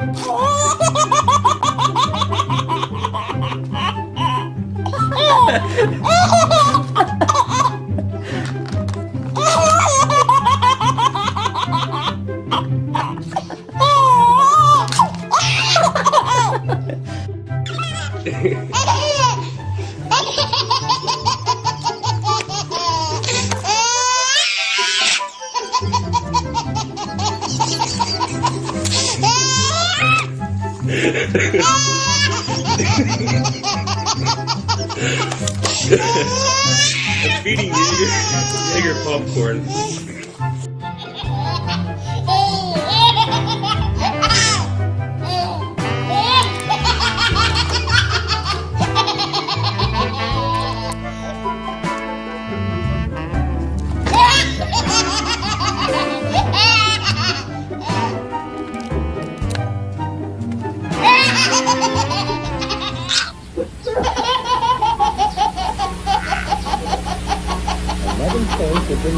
어! 어! 어! I'm feeding you Jaeger popcorn. Ha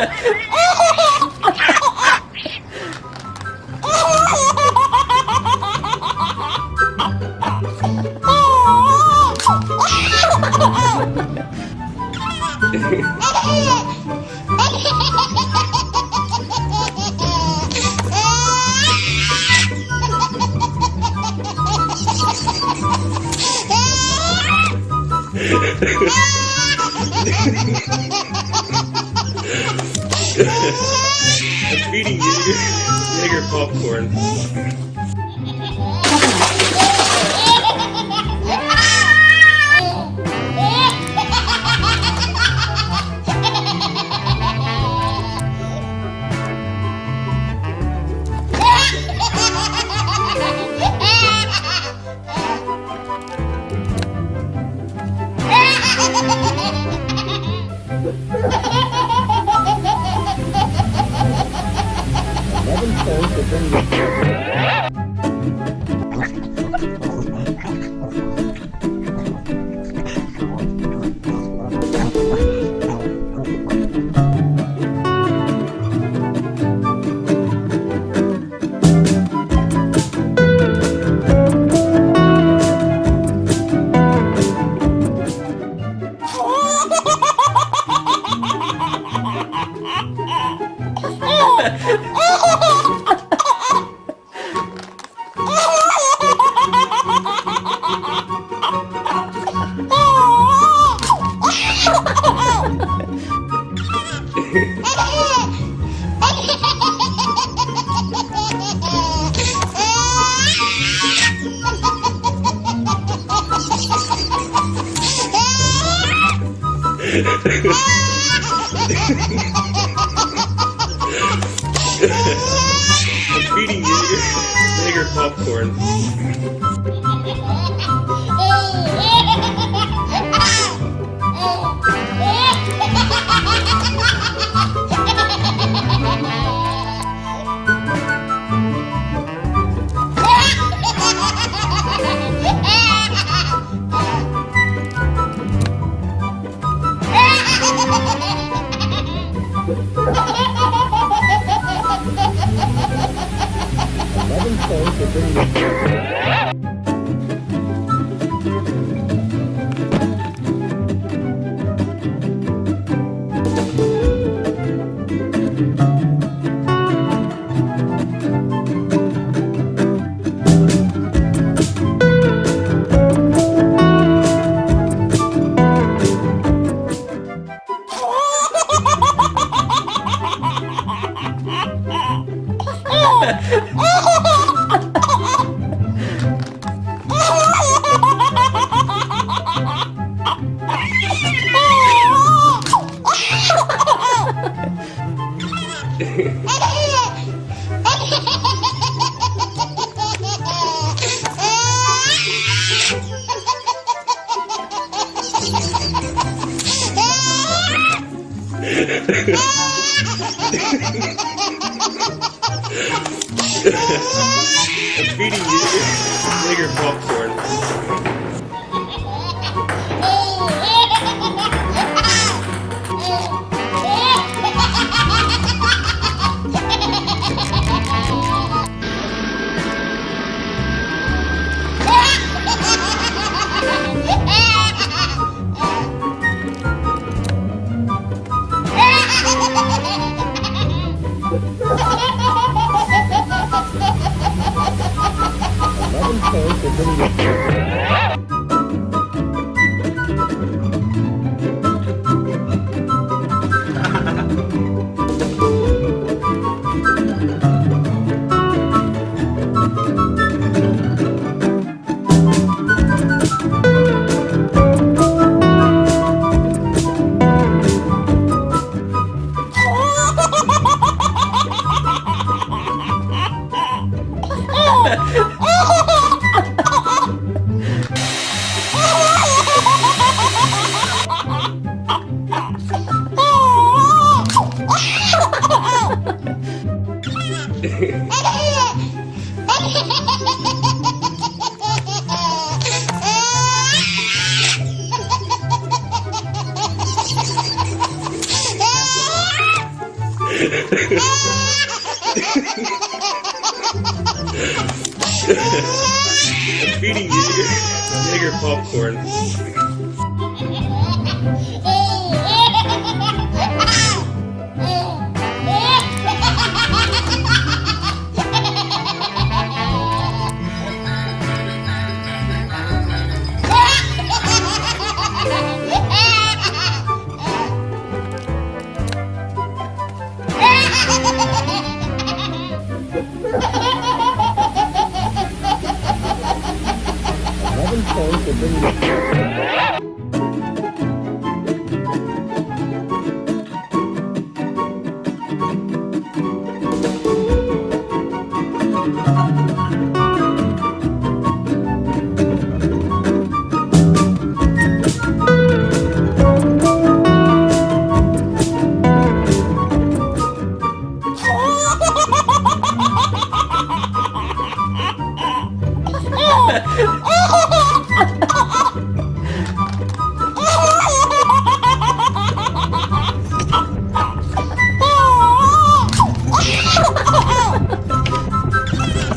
ha ha! I'm feeding you Jaeger popcorn. Eleven points have been I'm feeding you Jaeger popcorn. Eleven points have been given. Feeding you bigger popcorn. Oh, good. feeding you bigger popcorn.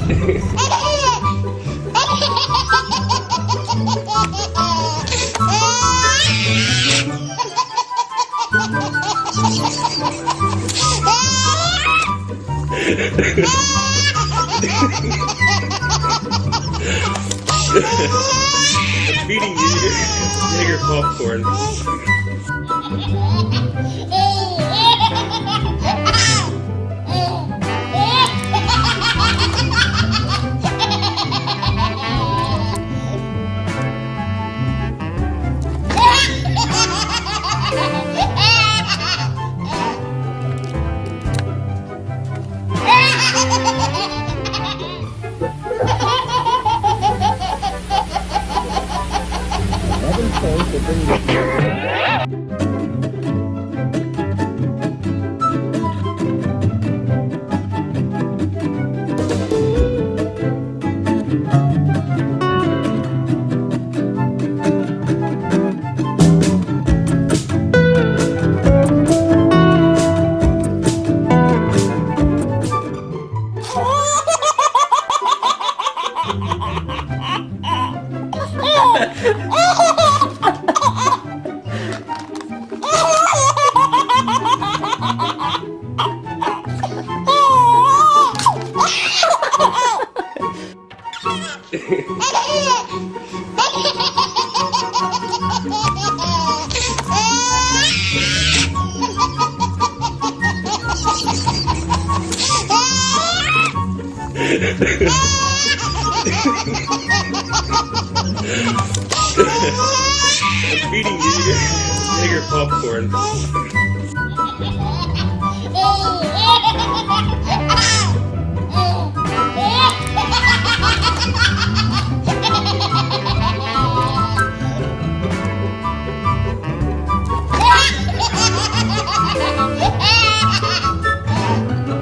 I'm feeding you bigger popcorn. Ah! I'm feeding you bigger popcorn.